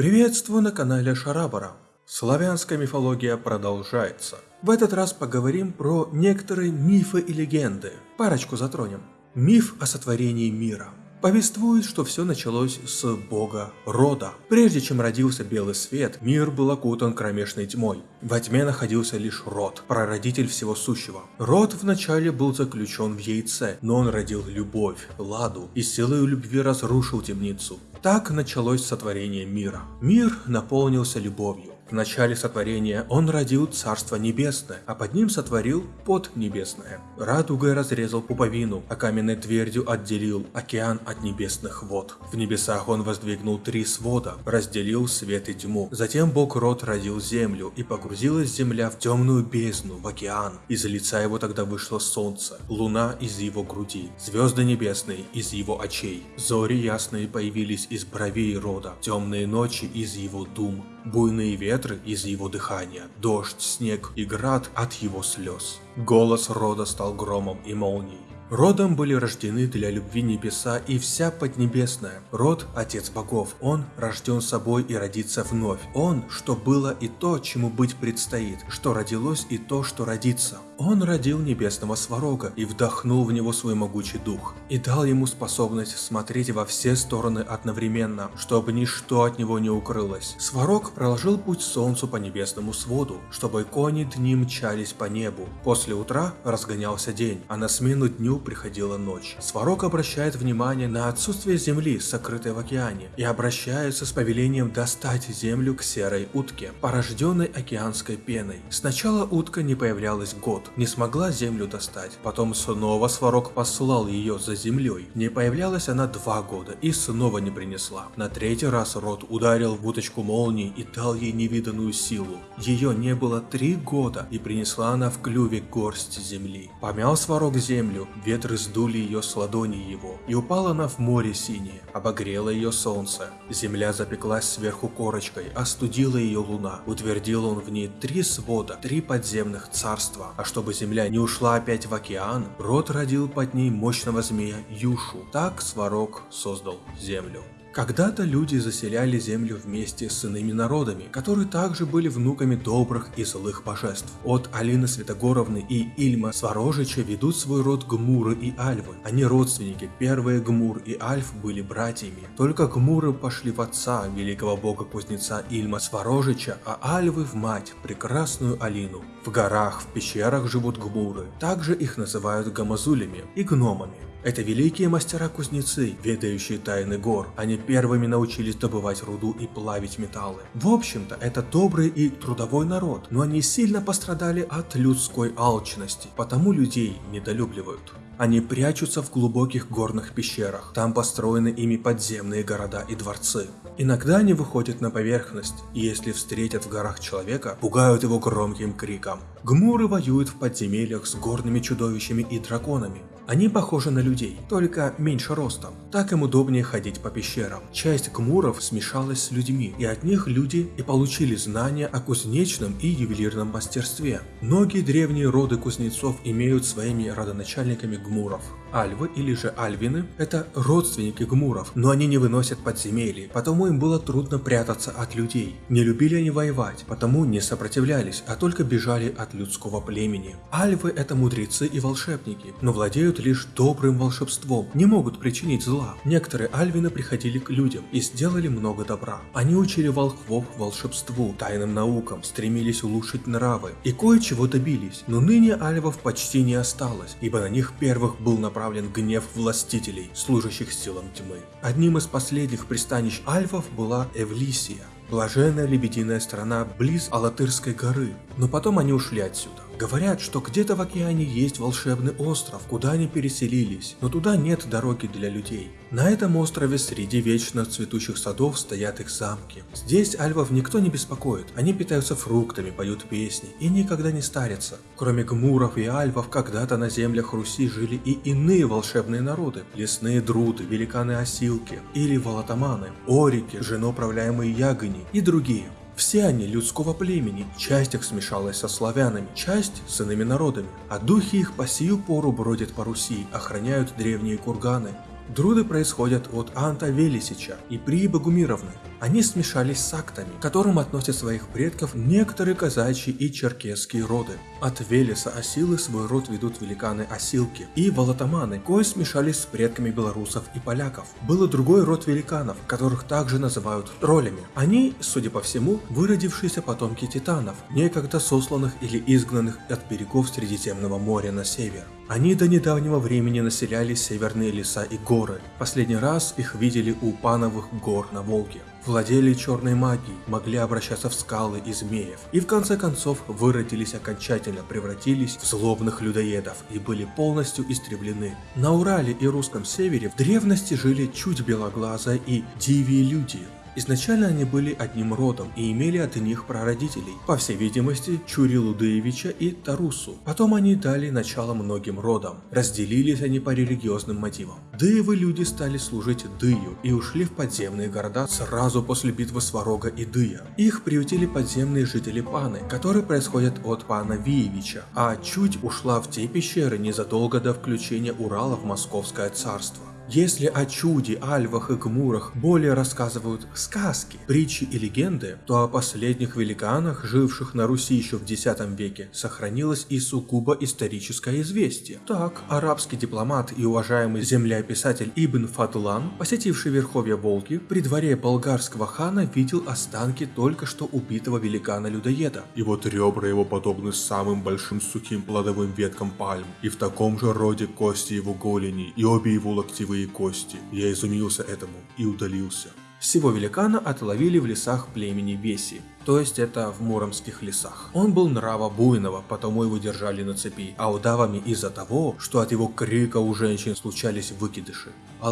Приветствую на канале Шарабара. Славянская мифология продолжается. В этот раз поговорим про некоторые мифы и легенды. Парочку затронем. Миф о сотворении мира. Повествует, что все началось с бога рода. Прежде чем родился белый свет, мир был окутан кромешной тьмой. Во тьме находился лишь род, прародитель всего сущего. Род вначале был заключен в яйце, но он родил любовь, ладу, и силой любви разрушил темницу. Так началось сотворение мира. Мир наполнился любовью. В начале сотворения он родил Царство Небесное, а под ним сотворил Поднебесное. Радугой разрезал пуповину, а каменной твердью отделил океан от небесных вод. В небесах он воздвигнул три свода, разделил свет и тьму. Затем Бог Род родил землю, и погрузилась земля в темную бездну, в океан. Из лица его тогда вышло солнце, луна из его груди, звезды небесные из его очей. Зори ясные появились из бровей рода, темные ночи из его дум, буйные ветры из его дыхания, дождь, снег и град от его слез. Голос рода стал громом и молнией. Родом были рождены для любви небеса и вся поднебесная. Род – отец богов, он рожден собой и родится вновь. Он, что было и то, чему быть предстоит, что родилось и то, что родится. Он родил небесного сварога и вдохнул в него свой могучий дух, и дал ему способность смотреть во все стороны одновременно, чтобы ничто от него не укрылось. Сварог проложил путь солнцу по небесному своду, чтобы кони дни мчались по небу. После утра разгонялся день, а на смену дню приходила ночь. Сварог обращает внимание на отсутствие земли, сокрытой в океане, и обращается с повелением достать землю к серой утке, порожденной океанской пеной. Сначала утка не появлялась год, не смогла землю достать. Потом снова Сварог послал ее за землей. Не появлялась она два года и снова не принесла. На третий раз Рот ударил в уточку молнии и дал ей невиданную силу. Ее не было три года и принесла она в клюве горсть земли. Помял Сварог землю, ветры сдули ее с ладони его, и упала она в море синее, обогрело ее солнце. Земля запеклась сверху корочкой, остудила ее луна, утвердил он в ней три свода, три подземных царства, а что чтобы земля не ушла опять в океан, Род родил под ней мощного змея Юшу. Так Сварог создал землю. Когда-то люди заселяли землю вместе с иными народами, которые также были внуками добрых и злых божеств. От Алины Святогоровны и Ильма Сварожича ведут свой род Гмуры и Альвы. Они родственники, первые Гмур и Альф были братьями. Только Гмуры пошли в отца, великого бога-кузнеца Ильма Сварожича, а Альвы в мать, прекрасную Алину. В горах, в пещерах живут Гмуры, также их называют гамазулями и гномами. Это великие мастера-кузнецы, ведающие тайны гор. Они первыми научились добывать руду и плавить металлы. В общем-то, это добрый и трудовой народ, но они сильно пострадали от людской алчности, потому людей недолюбливают. Они прячутся в глубоких горных пещерах, там построены ими подземные города и дворцы. Иногда они выходят на поверхность, и если встретят в горах человека, пугают его громким криком. Гмуры воюют в подземельях с горными чудовищами и драконами. Они похожи на людей, только меньше ростом. Так им удобнее ходить по пещерам. Часть гмуров смешалась с людьми, и от них люди и получили знания о кузнечном и ювелирном мастерстве. Многие древние роды кузнецов имеют своими родоначальниками гмуров. Альвы или же альвины – это родственники гмуров, но они не выносят подземелья, потому им было трудно прятаться от людей. Не любили они воевать, потому не сопротивлялись, а только бежали от людского племени. Альвы – это мудрецы и волшебники, но владеют лишь добрым волшебством, не могут причинить зла. Некоторые альвины приходили к людям и сделали много добра. Они учили волхвов волшебству, тайным наукам, стремились улучшить нравы и кое-чего добились, но ныне альвов почти не осталось, ибо на них первых был направлен гнев властителей, служащих силам тьмы. Одним из последних пристанищ альфов была Эвлисия, блаженная лебединая страна близ Алатырской горы, но потом они ушли отсюда. Говорят, что где-то в океане есть волшебный остров, куда они переселились, но туда нет дороги для людей. На этом острове среди вечно цветущих садов стоят их замки. Здесь альвов никто не беспокоит, они питаются фруктами, поют песни и никогда не старятся. Кроме гмуров и альвов, когда-то на землях Руси жили и иные волшебные народы. Лесные друты, великаны-осилки или волотоманы, орики, женоуправляемые ягони и другие. Все они людского племени, часть их смешалась со славянами, часть с иными народами, а духи их по сию пору бродят по Руси, охраняют древние курганы. Друды происходят от Анта Велисича и Прии Богумировны. Они смешались с актами, к которым относят своих предков некоторые казачьи и черкесские роды. От Велеса Осилы свой род ведут великаны-осилки и волотоманы, кои смешались с предками белорусов и поляков. Был и другой род великанов, которых также называют троллями. Они, судя по всему, выродившиеся потомки титанов, некогда сосланных или изгнанных от берегов Средиземного моря на север. Они до недавнего времени населяли северные леса и горы. Последний раз их видели у Пановых гор на Волге владели черной магией, могли обращаться в скалы и змеев, и в конце концов выродились окончательно, превратились в злобных людоедов и были полностью истреблены. На Урале и русском севере в древности жили чуть белоглазые и дивие люди, Изначально они были одним родом и имели от них прародителей, по всей видимости Чурилу Даевича и Тарусу. Потом они дали начало многим родам. Разделились они по религиозным мотивам. Дыевы люди стали служить Дыю и ушли в подземные города сразу после битвы с Ворога и Дыя. Их приютили подземные жители Паны, которые происходят от Пана Виевича, а чуть ушла в те пещеры незадолго до включения Урала в Московское царство. Если о чуде, альвах и гмурах более рассказывают сказки, притчи и легенды, то о последних великанах, живших на Руси еще в X веке, сохранилось и сугубо историческое известие. Так, арабский дипломат и уважаемый землеописатель Ибн Фадлан, посетивший верховья Волги, при дворе болгарского хана видел останки только что убитого великана-людоеда. И вот ребра его подобны самым большим сухим плодовым веткам пальм, и в таком же роде кости его голени, и обе его локтевые свои кости. Я изумился этому и удалился. Всего великана отловили в лесах племени Веси, то есть это в Муромских лесах. Он был нрава буйного, потому его держали на цепи, а удавами из-за того, что от его крика у женщин случались выкидыши. А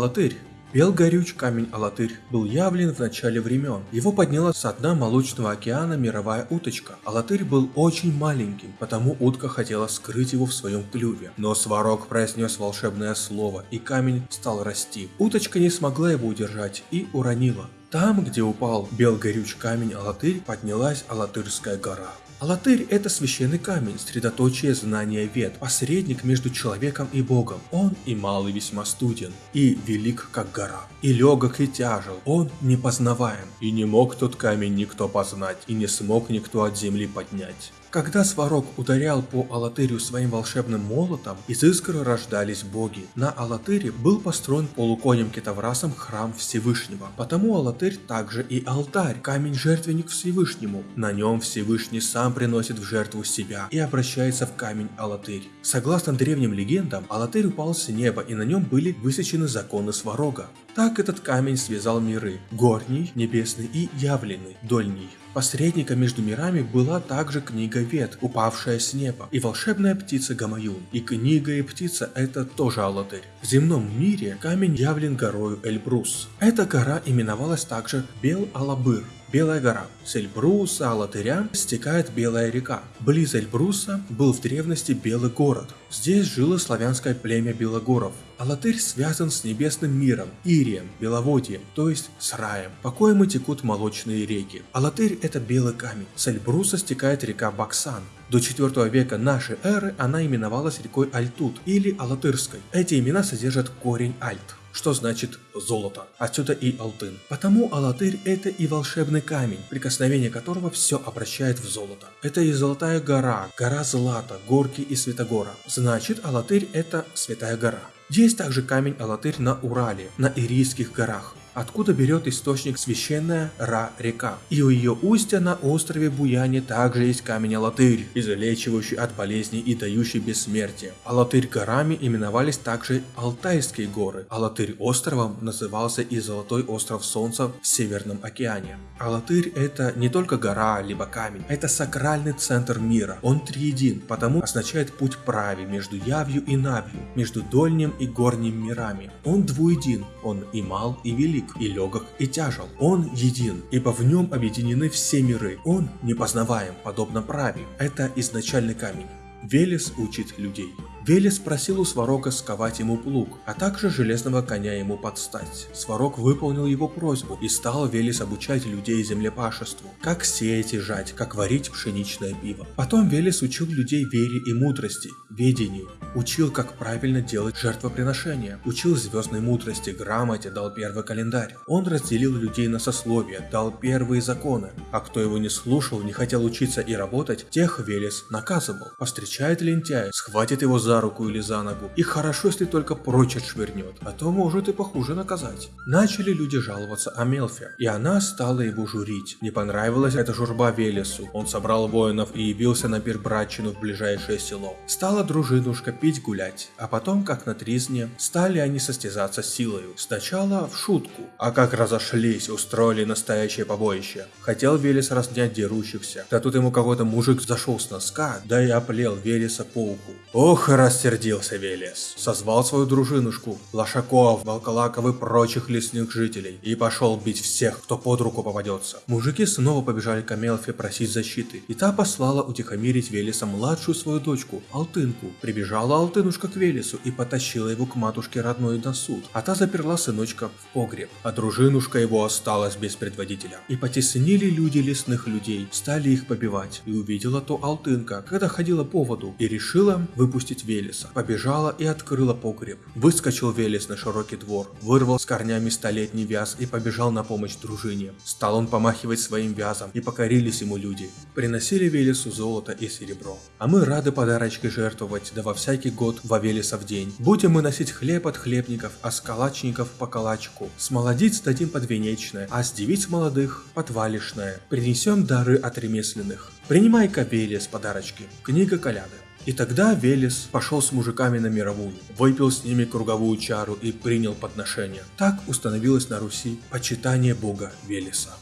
латырь Бел горюч камень Алатырь был явлен в начале времен. Его подняла с дна молочного океана мировая уточка. Алатырь был очень маленьким, потому утка хотела скрыть его в своем клюве. Но Сварог произнес волшебное слово, и камень стал расти. Уточка не смогла его удержать и уронила. Там, где упал бел горюч камень Алатырь, поднялась Алатырская гора. Алатырь – это священный камень, средоточие знания вет, посредник между человеком и Богом. Он и малый весьма студен, и велик, как гора, и легок и тяжел, он непознаваем, и не мог тот камень никто познать, и не смог никто от земли поднять. Когда Сварог ударял по Алатырю своим волшебным молотом, из искр рождались боги. На Алатыре был построен полуконем китоврасом храм Всевышнего. Потому Алатырь также и алтарь, камень-жертвенник Всевышнему. На нем Всевышний сам приносит в жертву себя и обращается в камень Алатырь. Согласно древним легендам, Алатырь упал с неба и на нем были высечены законы Сварога. Так этот камень связал миры – горний, небесный и явленный, дольний. Посредником между мирами была также книга Вет, упавшая с неба, и волшебная птица Гамаюн. И книга и птица это тоже Алатырь. В земном мире камень явлен горою Эльбрус. Эта гора именовалась также Бел-Алабыр, Белая гора. С Эльбруса, Алатыря стекает Белая река. Близ Эльбруса был в древности Белый город. Здесь жило славянское племя Белогоров. Алатырь связан с небесным миром, Ирием, Беловодьем, то есть с раем, по коему текут молочные реки. Алатырь это белый камень. С Эльбруса стекает река Баксан. До 4 века нашей эры она именовалась рекой Альтут или Алатырской. Эти имена содержат корень Альт что значит золото. Отсюда и алтын. Потому алатырь это и волшебный камень, прикосновение которого все обращает в золото. Это и золотая гора, гора Злата, горки и Святогора. Значит алатырь это святая гора. Есть также камень Алатырь на Урале, на Ирийских горах откуда берет источник священная Ра-река. И у ее устья на острове Буяне также есть камень Алатырь, излечивающий от болезней и дающий бессмертие. Алатырь горами именовались также Алтайские горы. Алатырь островом назывался и Золотой остров Солнца в Северном океане. Алатырь это не только гора, либо камень, это сакральный центр мира. Он триедин, потому означает путь прави между явью и навью, между дольним и горним мирами. Он двуедин, он и мал, и велик велик, и легок, и тяжел. Он един, ибо в нем объединены все миры. Он непознаваем, подобно праве. Это изначальный камень. Велес учит людей. Велес просил у Сварока сковать ему плуг, а также железного коня ему подстать. Сварог выполнил его просьбу и стал Велес обучать людей землепашеству, как сеять и жать, как варить пшеничное пиво. Потом Велес учил людей вере и мудрости, ведению, учил, как правильно делать жертвоприношения, учил звездной мудрости, грамоте, дал первый календарь. Он разделил людей на сословия, дал первые законы, а кто его не слушал, не хотел учиться и работать, тех Велес наказывал. Постречает лентяя, схватит его за руку или за ногу, и хорошо, если только прочь отшвырнет, а то может и похуже наказать. Начали люди жаловаться о Мелфе, и она стала его журить. Не понравилась эта журба Велесу, он собрал воинов и явился на пир Братчину в ближайшее село. Стала дружинушка пить гулять, а потом, как на тризне, стали они состязаться силою. Сначала в шутку, а как разошлись, устроили настоящее побоище. Хотел Велес разнять дерущихся, да тут ему какой-то мужик зашел с носка, да и оплел Велеса по уху. Ох, рассердился Велес. Созвал свою дружинушку, Лошаков, Волколаков и прочих лесных жителей, и пошел бить всех, кто под руку попадется. Мужики снова побежали к Амелфе просить защиты, и та послала утихомирить Велеса младшую свою дочку, Алтынку. Прибежала Алтынушка к Велесу и потащила его к матушке родной на суд, а та заперла сыночка в погреб, а дружинушка его осталась без предводителя. И потеснили люди лесных людей, стали их побивать, и увидела то Алтынка, когда ходила по воду, и решила выпустить Велеса. Побежала и открыла погреб. Выскочил Велес на широкий двор, вырвал с корнями столетний вяз и побежал на помощь дружине. Стал он помахивать своим вязом, и покорились ему люди. Приносили Велесу золото и серебро. А мы рады подарочки жертвовать, да во всякий год во Велеса в день. Будем мы носить хлеб от хлебников, а с калачников по калачку. С молодиц дадим подвенечное, а с девиц молодых подвалишное. Принесем дары от ремесленных. Принимай-ка, Велес, подарочки. Книга Коляды. И тогда Велес пошел с мужиками на мировую, выпил с ними круговую чару и принял подношение. Так установилось на Руси почитание бога Велеса.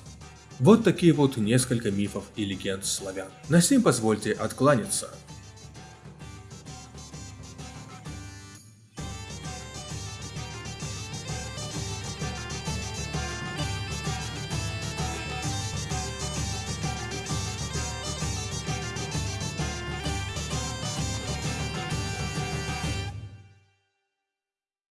Вот такие вот несколько мифов и легенд славян. На сим позвольте откланяться.